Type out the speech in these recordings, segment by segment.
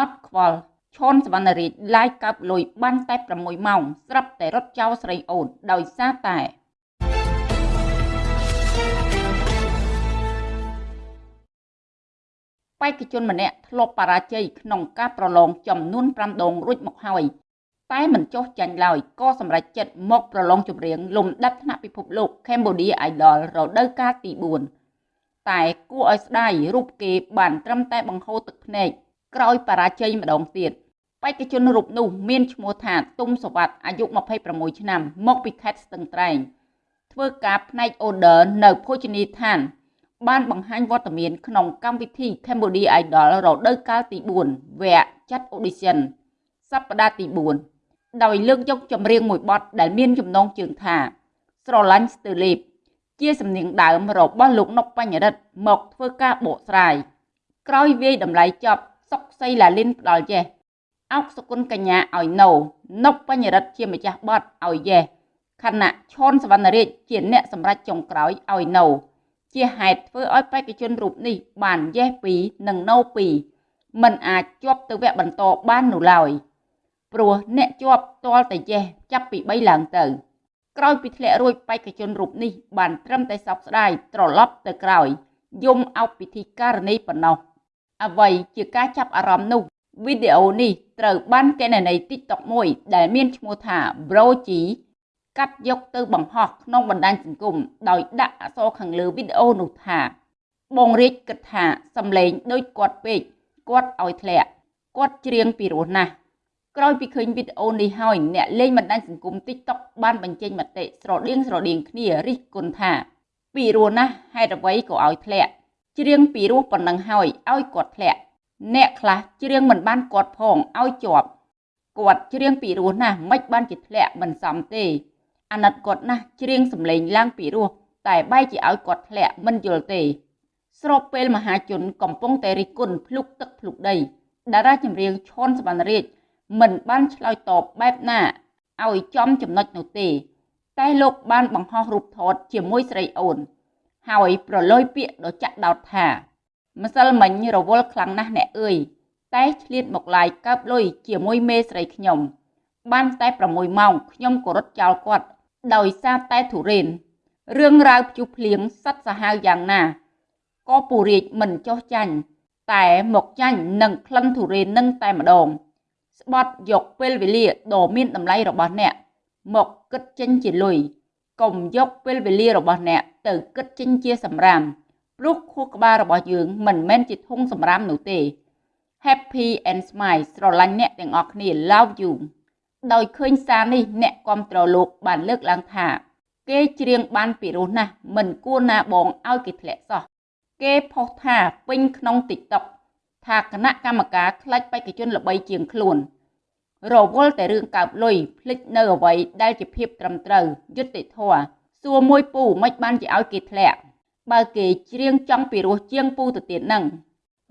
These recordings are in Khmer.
អត់ខ្វល់ឈុនសវណ្ណរាជឡាយកើបលុយបានតែ6ម៉ោងស្រាប់តែរត់ចោលស្រីអូនដោយសារតែបេក្ខជនម្នាក់ធ្លាប់បរាជ័យក្នុងការប្រឡងចំនួន5ដងរួចមកហើយតែមិនចុះចាញ់ឡើយក៏សម្រេចចិត្តមកប្រឡងចម្រៀងលំដាប់ថ្នាក់ពិភពលោក Cambodia Idol រដូវកាលទី4តែគួរឲ្យស្ដាយរូបគេបានត្រឹមតែបង្ហូរទឹកភ្នែក ក្រោយបរាជ័យម្ដងទៀតបេក្ខជនរូបនោះមានឈ្មោះថាទុំសវັດអាយុ26ឆ្នាំ មកពីខេត្តស្ទឹងត្រែងធ្វើការផ្នែក order នៅភោជនីយដ្ឋាន បានបង្ហាញវត្តមានក្នុងកម្មវិធី Cambodia Idol រដូវកាលទី4វគ្គចាត់ audition សប្តាហ៍ទី4ដោយលើកយកចម្រៀងមួយបទដែលមានចំណងជើងថា ស្រឡាញ់ស្ទើលេបជាសំនៀងដើមរបស់លោកនុកបញ្ញរិទ្ធមកធ្វើការបកស្រាយក្រោយវាយតម្លៃចប់ សុកសីឡាលិនផ្ដាល់យេសអោកសុគន្ធកញ្ញាឲ្យណូនុកបញ្ញរិទ្ធជាម្ចាស់បទឲ្យយេសខណៈឈុនសវណ្ណរាជជាអ្នកសម្រេចចុងក្រោយឲ្យណូជាហេតុធ្វើឲ្យបេក្ខជនរូបនេះបានយេស2និងណូ2មិនអាចជាប់ទៅវគ្គបន្តបាននោះឡើយព្រោះអ្នកជាប់ទាល់តែយេសចាប់ពី3ឡើងទៅ ក្រោយពីធ្លាក់រួចបេក្ខជនរូបនេះបានត្រឹមតែសោកស្ដាយត្រឡប់ទៅក្រោយយំអោបពិធីការនីប៉ុណ្ណោះ អ្វីជាការចាប់អារម្មណ៍នោះវីដេអូនេះត្រូវបានកេណនី TikTok មួយដែលមានឈ្មោះថា Broji កាត់យកទៅបង្ហោះក្នុងបណ្ដាញសង្គមដោយដាក់អក្សរខាងលើវីដេអូនោះថា បងរាជគិតថាសំឡេងដូចគាត់ពេកគាត់ឲ្យធ្លាក់គាត់ច្រៀងពីរោះណាស់ក្រោយពីឃើញវីដេអូនេះហើយអ្នកលេងបណ្ដាញសង្គម TikTok បានបញ្ចេញមតិស្រដៀងស្រដៀងគ្នារិះគន់ថាពីរោះណាស់ហេតុអ្វីក៏ឲ្យធ្លាក់ ច្រៀងពីរោះប៉ុណ្ណឹងហើយឲ្យគាត់ធ្លាក់អ្នកខ្លះច្រៀងមិនបានគាត់ផងឲ្យជាប់គាត់ច្រៀងពីរោះណាស់មិនបានជាធ្លាក់មិនសមទេអាណិតគាត់ណាស់ច្រៀងសំឡេងឡើងពីរោះតែបែរជាឲ្យគាត់ធ្លាក់មិនយល់ទេ ស្របពេលមហាជនកំពុងតែរិះគន់ភ្លុកទឹកភ្លុកដីតារាចម្រៀងឈុនសវណ្ណរាជមិនបានឆ្លើយតបបែបណាឲ្យចំចំណុចនោះទេ តែលោកបានបង្ហោះរូបថតជាមួយស្រីអូន ហើយប្រឡយពាក្យដ៏ចាក់ដោតថាម្សិលមិញរវល់ខ្លាំងណាស់អ្នកអើយតែឆ្លៀតមកឡាយកើបលុយជាមួយមេស្រីខ្ញុំ បានតែ6ម៉ោងខ្ញុំក៏រត់ចោលគាត់ ដោយសារតែធុរេនរឿងរ៉ាវភ្ជុះភ្លៀងសັດសាហាវយ៉ាងណាក៏ពូរាជមិនចោះចាញ់តែមកចាញ់នឹងក្លិនធុរេននឹងតែម្ដង ស្បត់យកពេលវេលាដ៏មានតម្លៃរបស់អ្នក មកគិតចេញជាលុយ កុំយកពេលវេលារបស់អ្នកទៅគិតចេញជាសម្រាមព្រោះខួរក្បាលរបស់យើងមិនមែនជាធុងសម្រាមនោះទេ Happy and Smile ស្រឡាញ់អ្នកទាំងអស់គ្នា Love you ដោយឃើញសារនេះអ្នកគ្រប់គ្រងលោកបានលើកឡើងថាគេច្រៀងបានពីរោះណាស់មិនគួរណាបងឲ្យគេធ្លាក់សោះគេផុសថាពេញក្នុង TikTok ថាគណៈកម្មការខ្លាច់បេក្ខជនល្បីជាងខ្លួន រវល់តែរឿងកើបលុយភ្លេចនៅអ្វីដែលជាភាពត្រឹមត្រូវយុត្តិធម៌សួរមួយពូមិនបានជាឲ្យគេធ្លាក់បើគេច្រៀងចង់ពីរោះជាងពូទៅទៀតនឹង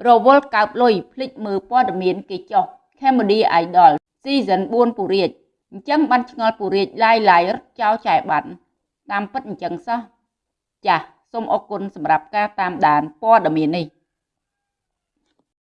រវល់កើបលុយភ្លេចមើលព័ត៌មានគេចោះ Cambodia Idol Season 4ពូរាជអញ្ចឹងបានឆ្ងល់ពូរាជឡាយឡាយរត់ចោលចែបាត់តាមពិតអញ្ចឹងសោះចាសសូមអរគុណសម្រាប់ការតាមដានព័ត៌មាននេះ